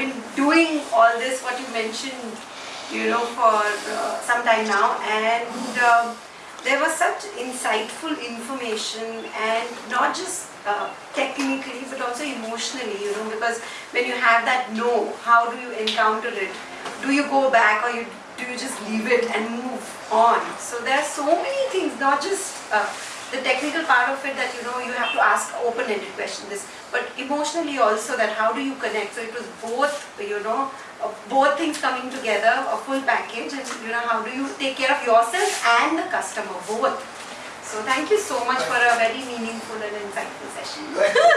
been doing all this, what you mentioned, you know, for uh, some time now, and um, there was such insightful information, and not just uh, technically, but also emotionally, you know, because when you have that no, how do you encounter it? Do you go back or you do you just leave it and move on? So there are so many things, not just uh, the technical part of it that you know you have to ask open-ended questions, but emotionally also that how do you connect? So it was both, you know, uh, both things coming together, a full package, and you know how do you take care of yourself and the customer, both. So thank you so much for a very meaningful and insightful session.